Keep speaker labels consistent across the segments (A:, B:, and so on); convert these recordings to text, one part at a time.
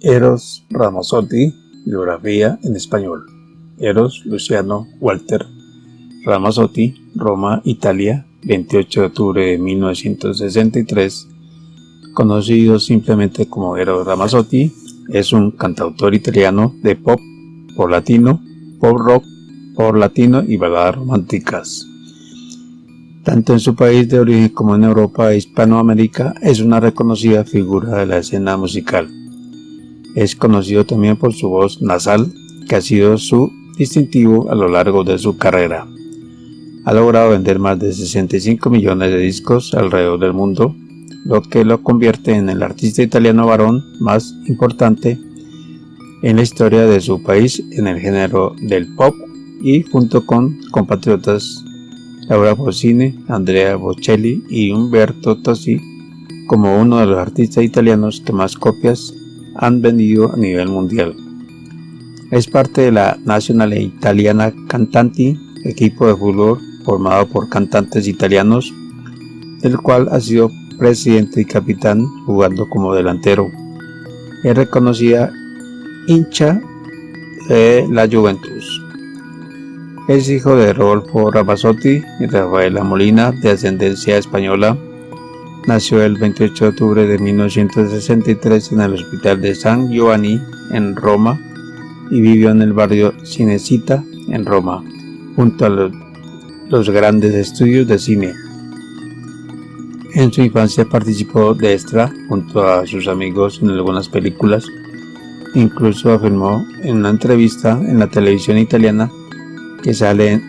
A: Eros Ramazzotti, biografía en español. Eros Luciano Walter Ramazzotti, Roma, Italia, 28 de octubre de 1963, conocido simplemente como Eros Ramazzotti, es un cantautor italiano de pop por latino, pop rock por latino y baladas románticas. Tanto en su país de origen como en Europa e Hispanoamérica es una reconocida figura de la escena musical. Es conocido también por su voz nasal, que ha sido su distintivo a lo largo de su carrera. Ha logrado vender más de 65 millones de discos alrededor del mundo, lo que lo convierte en el artista italiano varón más importante en la historia de su país en el género del pop y junto con compatriotas Laura Pausini, Andrea Bocelli y Umberto Tosi como uno de los artistas italianos que más copias han vendido a nivel mundial. Es parte de la Nacional Italiana Cantanti, equipo de fútbol formado por cantantes italianos, del cual ha sido presidente y capitán jugando como delantero. Es reconocida hincha de la Juventus. Es hijo de Rodolfo Ramazzotti y Rafaela Molina, de ascendencia española, Nació el 28 de octubre de 1963 en el Hospital de San Giovanni, en Roma, y vivió en el barrio Cinecita, en Roma, junto a los, grandes estudios de cine. En su infancia participó de extra junto a sus amigos en algunas películas. Incluso afirmó en una entrevista en la televisión italiana que sale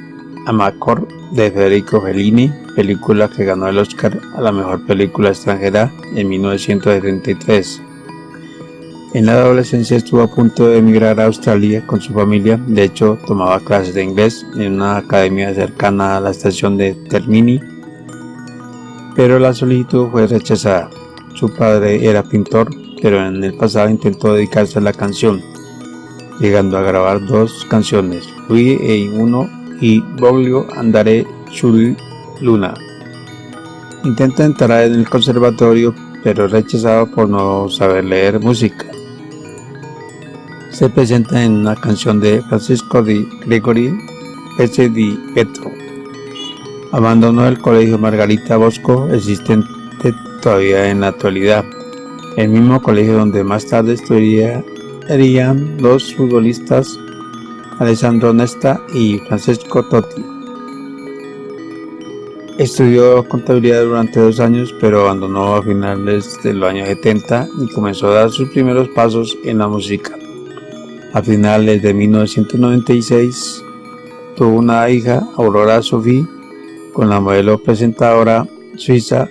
A: Amacor de Federico Fellini, película que ganó el Oscar a la mejor película extranjera en 1973. En la adolescencia estuvo a punto de emigrar a Australia con su familia, de hecho tomaba clases de inglés en una academia cercana a la estación de Termini, pero la solicitud fue rechazada. Su padre era pintor, pero en el pasado intentó dedicarse a la canción, llegando a grabar dos canciones, Lui e Uno y Boglio Andare sul Luna. Intenta entrar en el conservatorio, pero es rechazado por no saber leer música. Se presenta en una canción de Francisco di Gregory S. di Petro. Abandonó el colegio Margarita Bosco, existente todavía en la actualidad, el mismo colegio donde más tarde estudiarían los futbolistas Alessandro Nesta y Francesco Totti. Estudió contabilidad durante dos años, pero abandonó a finales de los años 70 y comenzó a dar sus primeros pasos en la música. A finales de 1996 tuvo una hija, Aurora Sophie, con la modelo presentadora suiza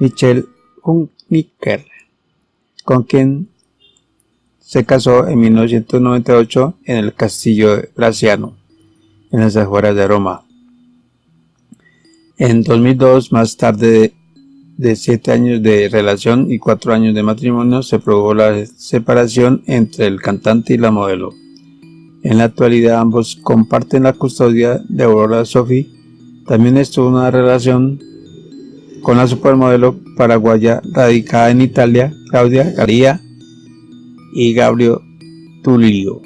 A: Michelle Hunniker, con quien se casó en 1998 en el castillo Graciano, en las afueras de Roma. En 2002, más tarde de siete años de relación y cuatro años de matrimonio, se produjo la separación entre el cantante y la modelo. En la actualidad ambos comparten la custodia de Aurora Sophie. También estuvo una relación con la supermodelo paraguaya radicada en Italia, Claudia Garía y Gabriel Tulio.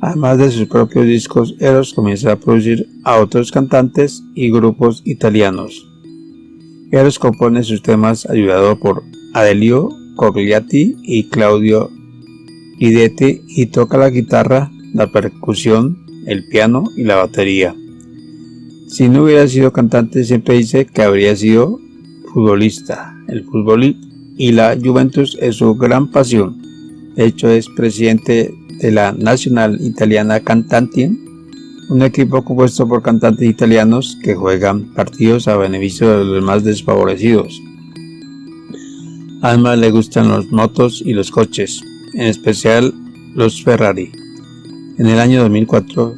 A: Además de sus propios discos, Eros comienza a producir a otros cantantes y grupos italianos. Eros compone sus temas ayudado por Adelio Cogliati y Claudio Guidetti y toca la guitarra, la percusión, el piano y la batería. Si no hubiera sido cantante, siempre dice que habría sido futbolista. El fútbol y la Juventus es su gran pasión. De hecho, es presidente de la Nacional Italiana Cantanti, un equipo compuesto por cantantes italianos que juegan partidos a beneficio de los más desfavorecidos. Además le gustan los motos y los coches, en especial los Ferrari. En el año 2004,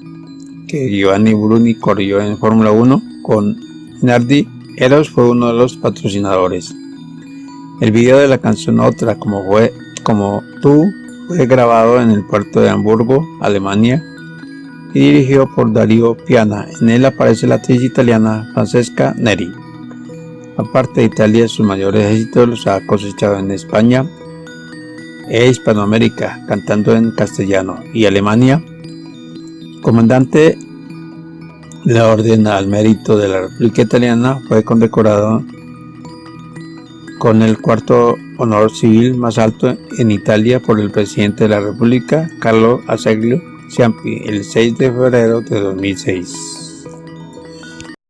A: que Giovanni Bruni corrió en Fórmula 1 con Nardi, Eros fue uno de los patrocinadores. El video de la canción Otra, como fue como Tú fue grabado en el puerto de Hamburgo, Alemania y dirigido por Darío Piana. En él aparece la actriz italiana Francesca Neri. Aparte de Italia, sus mayores éxitos los ha cosechado en España, e Hispanoamérica, cantando en castellano, y Alemania, comandante de la Orden al Mérito de la República Italiana, fue condecorado con el cuarto honor civil más alto en Italia por el presidente de la República, Carlo Azeglio Ciampi, el 6 de febrero de 2006.